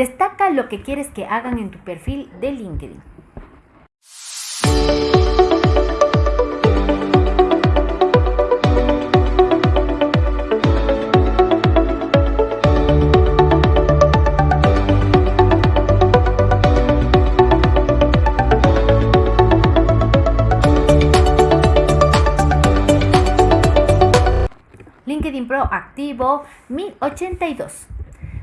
Destaca lo que quieres que hagan en tu perfil de LinkedIn. LinkedIn Pro activo 1082.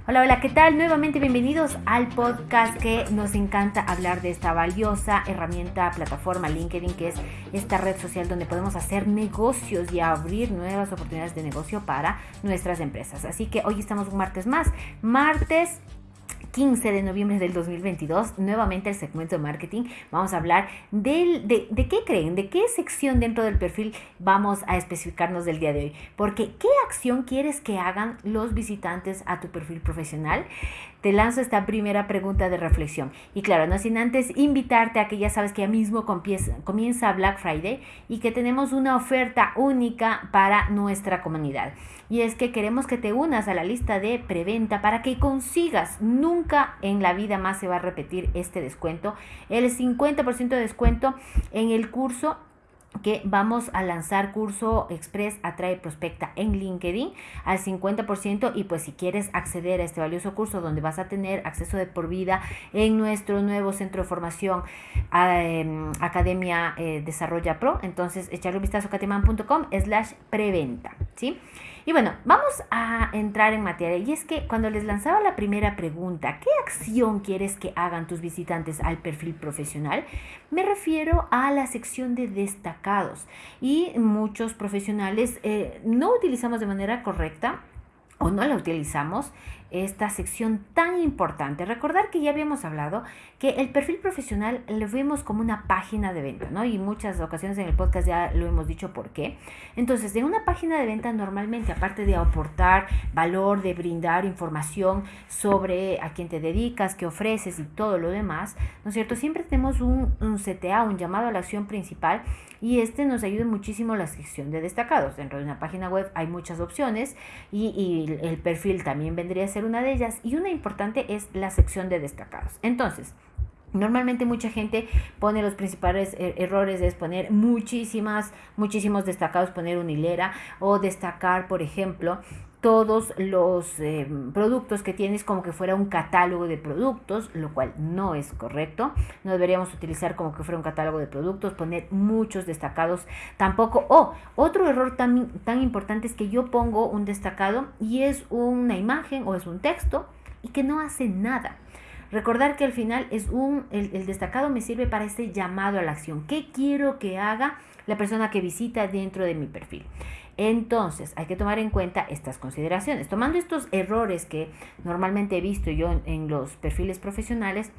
Hola, hola, ¿qué tal? Nuevamente bienvenidos al podcast que nos encanta hablar de esta valiosa herramienta, plataforma LinkedIn, que es esta red social donde podemos hacer negocios y abrir nuevas oportunidades de negocio para nuestras empresas. Así que hoy estamos un martes más, martes 15 de noviembre del 2022, nuevamente el segmento de marketing. Vamos a hablar del, de, de, qué creen, de qué sección dentro del perfil vamos a especificarnos del día de hoy. Porque, ¿qué acción quieres que hagan los visitantes a tu perfil profesional? Te lanzo esta primera pregunta de reflexión. Y claro, no sin antes invitarte a que ya sabes que ya mismo comienza Black Friday y que tenemos una oferta única para nuestra comunidad. Y es que queremos que te unas a la lista de preventa para que consigas, nunca en la vida más se va a repetir este descuento, el 50% de descuento en el curso que vamos a lanzar curso Express Atrae Prospecta en LinkedIn al 50% y pues si quieres acceder a este valioso curso donde vas a tener acceso de por vida en nuestro nuevo centro de formación em, Academia eh, Desarrolla Pro, entonces echarle un vistazo a slash preventa, ¿sí? Y bueno, vamos a entrar en materia. Y es que cuando les lanzaba la primera pregunta, ¿qué acción quieres que hagan tus visitantes al perfil profesional? Me refiero a la sección de destacados. Y muchos profesionales eh, no utilizamos de manera correcta o no la utilizamos esta sección tan importante. Recordar que ya habíamos hablado que el perfil profesional lo vemos como una página de venta, ¿no? Y muchas ocasiones en el podcast ya lo hemos dicho por qué. Entonces, en una página de venta normalmente, aparte de aportar valor, de brindar información sobre a quién te dedicas, qué ofreces y todo lo demás, ¿no es cierto? Siempre tenemos un, un CTA, un llamado a la acción principal y este nos ayuda muchísimo la sección de destacados. Dentro de una página web hay muchas opciones y, y el perfil también vendría a ser una de ellas y una importante es la sección de destacados. Entonces, Normalmente mucha gente pone los principales er, errores es poner muchísimas, muchísimos destacados, poner una hilera o destacar, por ejemplo, todos los eh, productos que tienes como que fuera un catálogo de productos, lo cual no es correcto. No deberíamos utilizar como que fuera un catálogo de productos, poner muchos destacados tampoco. O otro error tan, tan importante es que yo pongo un destacado y es una imagen o es un texto y que no hace nada. Recordar que al final es un, el, el, destacado me sirve para este llamado a la acción. ¿Qué quiero que haga la persona que visita dentro de mi perfil? Entonces, hay que tomar en cuenta estas consideraciones. Tomando estos errores que normalmente he visto yo en, los perfiles profesionales,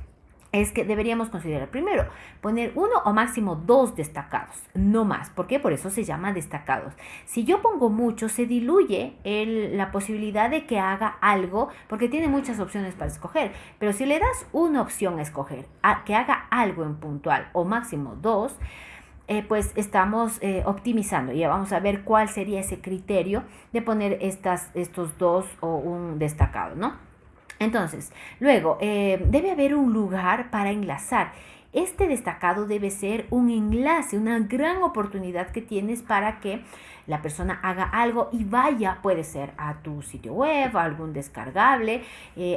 es que deberíamos considerar primero poner uno o máximo dos destacados, no más. ¿Por qué? Por eso se llama destacados. Si yo pongo mucho, se diluye la posibilidad de que haga algo, porque tiene muchas opciones para escoger. Pero si le das una opción a escoger, que haga algo en puntual o máximo dos, eh, pues estamos eh, optimizando. Ya vamos a ver cuál sería ese criterio de poner estas, estos dos o un destacado, ¿no? Entonces, luego, eh, debe haber un lugar para enlazar. Este destacado debe ser un enlace, una gran oportunidad que tienes para que la persona haga algo y vaya, puede ser a tu sitio web, a algún descargable,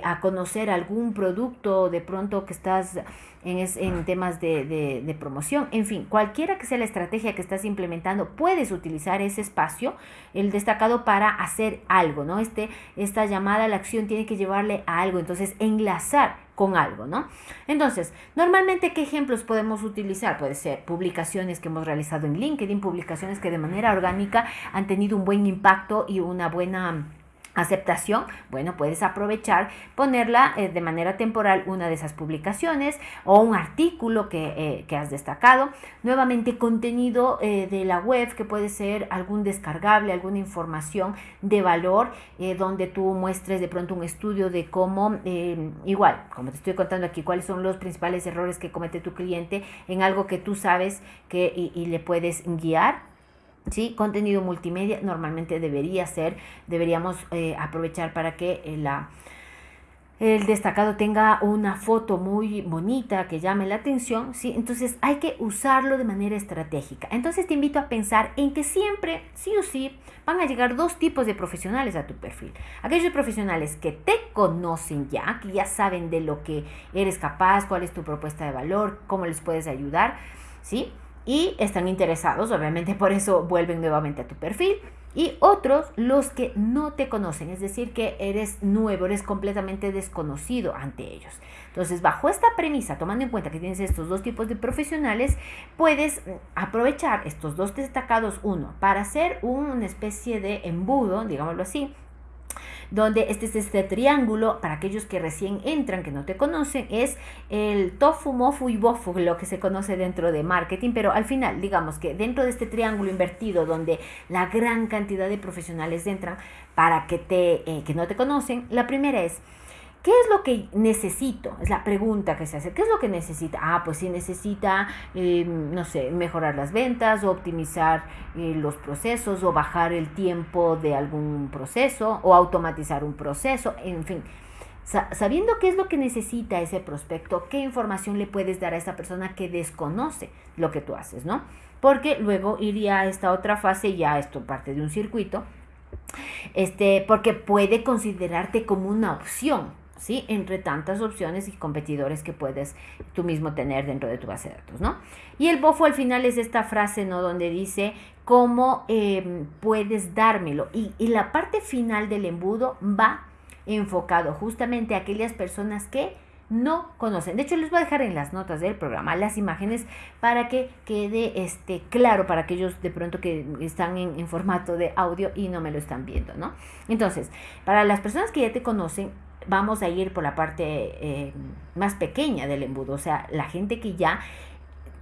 a conocer algún producto de pronto que estás en, temas de, promoción, en fin, cualquiera que sea la estrategia que estás implementando, puedes utilizar ese espacio, el destacado, para hacer algo, ¿no? Este, esta llamada a la acción tiene que llevarle a algo, entonces enlazar con algo, ¿no? Entonces, normalmente, ¿qué ejemplos podemos utilizar? Puede ser publicaciones que hemos realizado en LinkedIn, publicaciones que de manera orgánica han tenido un buen impacto y una buena aceptación, bueno, puedes aprovechar, ponerla eh, de manera temporal una de esas publicaciones o un artículo que, eh, has destacado. Nuevamente, contenido eh, de la web que puede ser algún descargable, alguna información de valor donde tú muestres de pronto un estudio de cómo, igual, como te estoy contando aquí, cuáles son los principales errores que comete tu cliente en algo que tú sabes que y le puedes guiar ¿sí? Contenido multimedia normalmente debería ser, deberíamos eh, aprovechar para que eh, la, el destacado tenga una foto muy bonita que llame la atención, ¿sí? Entonces hay que usarlo de manera estratégica. Entonces te invito a pensar en que siempre, sí o sí, van a llegar dos tipos de profesionales a tu perfil. Aquellos profesionales que te conocen ya, que ya saben de lo que eres capaz, cuál es tu propuesta de valor, cómo les puedes ayudar, ¿sí? Y están interesados, obviamente por eso vuelven nuevamente a tu perfil y otros los que no te conocen, es decir, que eres nuevo, eres completamente desconocido ante ellos. Entonces, bajo esta premisa, tomando en cuenta que tienes estos dos tipos de profesionales, puedes aprovechar estos dos destacados, uno, para hacer una especie de embudo, digámoslo así, donde este es este triángulo, para aquellos que recién entran, que no te conocen, es el tofu, mofu y bofu, lo que se conoce dentro de marketing, pero al final, digamos que dentro de este triángulo invertido, donde la gran cantidad de profesionales entran para que, te, eh, que no te conocen, la primera es, ¿Qué es lo que necesito? Es la pregunta que se hace. ¿Qué es lo que necesita? Ah, pues si necesita, eh, no sé, mejorar las ventas o optimizar eh, los procesos o bajar el tiempo de algún proceso o automatizar un proceso, en fin. Sabiendo qué es lo que necesita ese prospecto, qué información le puedes dar a esa persona que desconoce lo que tú haces, ¿no? Porque luego iría a esta otra fase, ya esto parte de un circuito, este, porque puede considerarte como una opción, ¿sí? Entre tantas opciones y competidores que puedes tú mismo tener dentro de tu base de datos, ¿no? Y el bofo al final es esta frase, ¿no? Donde dice cómo em, puedes dármelo. Y, la parte final del embudo va enfocado justamente a aquellas personas que no conocen. De hecho, les voy a dejar en las notas del programa las imágenes para que quede este, claro para aquellos de pronto que están en, en, formato de audio y no me lo están viendo, ¿no? Entonces, para las personas que ya te conocen, vamos a ir por la parte eh, más pequeña del embudo, o sea, la gente que ya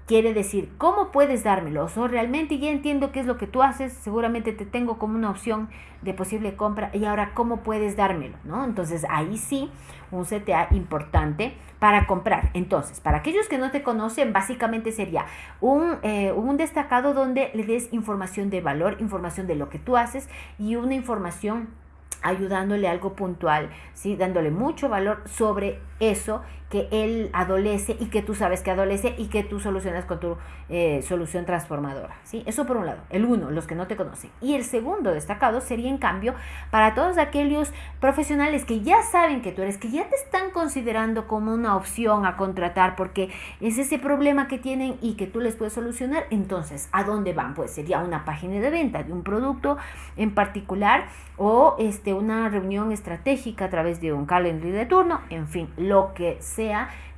quiere decir, ¿cómo puedes dármelo? O realmente ya entiendo qué es lo que tú haces, seguramente te tengo como una opción de posible compra y ahora, ¿cómo puedes dármelo? ¿No? Entonces, ahí sí, un CTA importante para comprar. Entonces, para aquellos que no te conocen, básicamente sería un, eh, un destacado donde le des información de valor, información de lo que tú haces y una información ayudándole algo puntual, ¿sí? dándole mucho valor sobre eso que él adolece y que tú sabes que adolece y que tú solucionas con tu eh, solución transformadora. ¿sí? Eso por un lado, el uno, los que no te conocen. Y el segundo destacado sería en cambio para todos aquellos profesionales que ya saben que tú eres, que ya te están considerando como una opción a contratar porque es ese problema que tienen y que tú les puedes solucionar. Entonces, ¿a dónde van? Pues sería una página de venta de un producto en particular o este, una reunión estratégica a través de un calendario de turno, en fin, lo que sea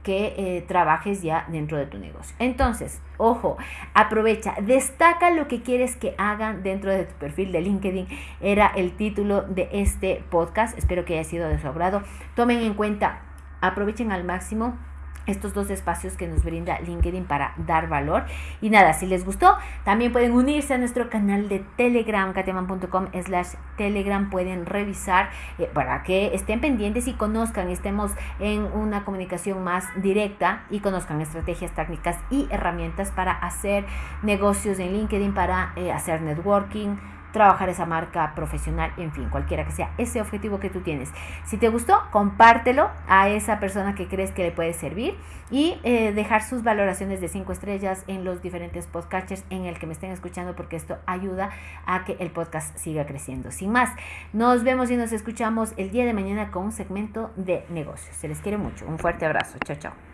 que eh, trabajes ya dentro de tu negocio. Entonces, ojo, aprovecha, destaca lo que quieres que hagan dentro de tu perfil de LinkedIn. Era el título de este podcast. Espero que haya sido de su agrado. Tomen en cuenta, aprovechen al máximo estos dos espacios que nos brinda LinkedIn para dar valor. Y nada, si les gustó, también pueden unirse a nuestro canal de Telegram, kateman.com slash Telegram. Pueden revisar eh, para que estén pendientes y conozcan, estemos en una comunicación más directa y conozcan estrategias técnicas y herramientas para hacer negocios en LinkedIn, para eh, hacer networking trabajar esa marca profesional, en fin, cualquiera que sea ese objetivo que tú tienes. Si te gustó, compártelo a esa persona que crees que le puede servir y eh, dejar sus valoraciones de 5 estrellas en los diferentes podcasters en el que me estén escuchando porque esto ayuda a que el podcast siga creciendo. Sin más, nos vemos y nos escuchamos el día de mañana con un segmento de negocios. Se les quiere mucho. Un fuerte abrazo. Chao, chao.